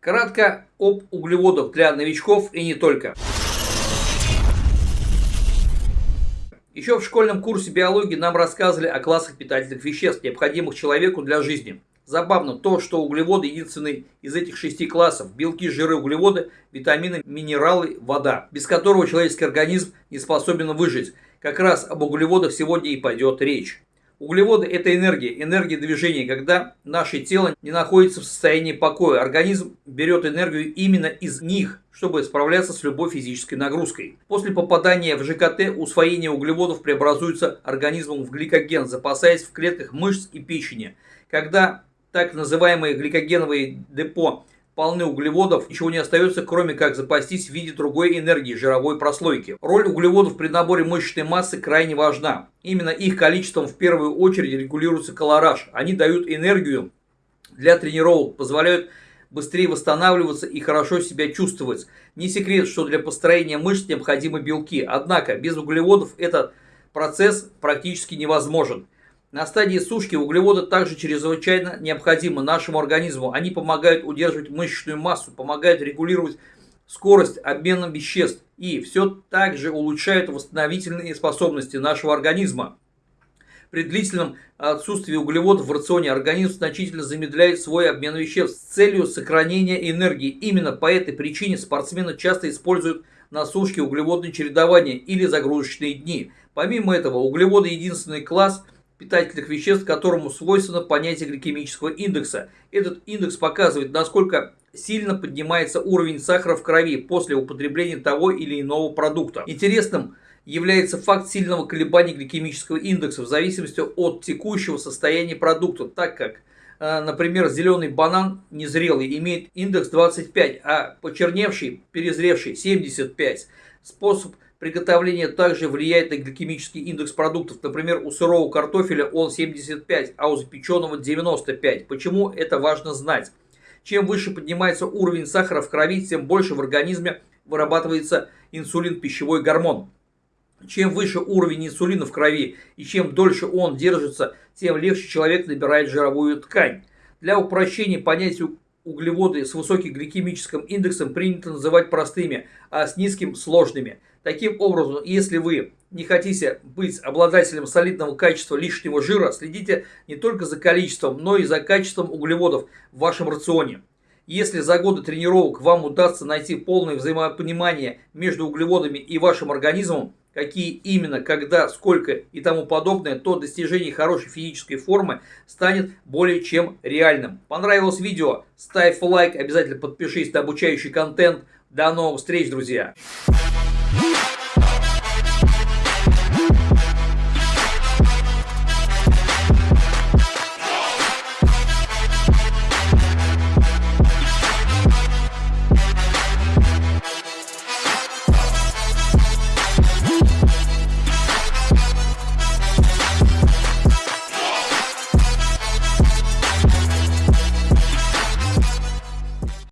Кратко об углеводах для новичков и не только. Еще в школьном курсе биологии нам рассказывали о классах питательных веществ, необходимых человеку для жизни. Забавно то, что углеводы единственный из этих шести классов. Белки, жиры, углеводы, витамины, минералы, вода. Без которого человеческий организм не способен выжить. Как раз об углеводах сегодня и пойдет речь. Углеводы – это энергия, энергия движения, когда наше тело не находится в состоянии покоя. Организм берет энергию именно из них, чтобы справляться с любой физической нагрузкой. После попадания в ЖКТ усвоение углеводов преобразуется организмом в гликоген, запасаясь в клетках мышц и печени. Когда так называемые гликогеновые депо полны углеводов, ничего не остается, кроме как запастись в виде другой энергии, жировой прослойки. Роль углеводов при наборе мышечной массы крайне важна. Именно их количеством в первую очередь регулируется колораж. Они дают энергию для тренировок, позволяют быстрее восстанавливаться и хорошо себя чувствовать. Не секрет, что для построения мышц необходимы белки, однако без углеводов этот процесс практически невозможен. На стадии сушки углеводы также чрезвычайно необходимы нашему организму. Они помогают удерживать мышечную массу, помогают регулировать скорость обмена веществ и все также улучшают восстановительные способности нашего организма. При длительном отсутствии углеводов в рационе организм значительно замедляет свой обмен веществ с целью сохранения энергии. Именно по этой причине спортсмены часто используют на сушке углеводное чередование или загрузочные дни. Помимо этого, углеводы единственный класс – питательных веществ, которому свойственно понятие гликемического индекса. Этот индекс показывает, насколько сильно поднимается уровень сахара в крови после употребления того или иного продукта. Интересным является факт сильного колебания гликемического индекса в зависимости от текущего состояния продукта, так как, э, например, зеленый банан незрелый имеет индекс 25, а почерневший, перезревший 75. Способ Приготовление также влияет на гликемический индекс продуктов. Например, у сырого картофеля он 75, а у запеченного 95. Почему это важно знать? Чем выше поднимается уровень сахара в крови, тем больше в организме вырабатывается инсулин, пищевой гормон. Чем выше уровень инсулина в крови и чем дольше он держится, тем легче человек набирает жировую ткань. Для упрощения понятия углеводы с высоким гликемическим индексом принято называть простыми, а с низким – сложными – Таким образом, если вы не хотите быть обладателем солидного качества лишнего жира, следите не только за количеством, но и за качеством углеводов в вашем рационе. Если за годы тренировок вам удастся найти полное взаимопонимание между углеводами и вашим организмом, какие именно, когда, сколько и тому подобное, то достижение хорошей физической формы станет более чем реальным. Понравилось видео? Ставь лайк, обязательно подпишись на обучающий контент. До новых встреч, друзья!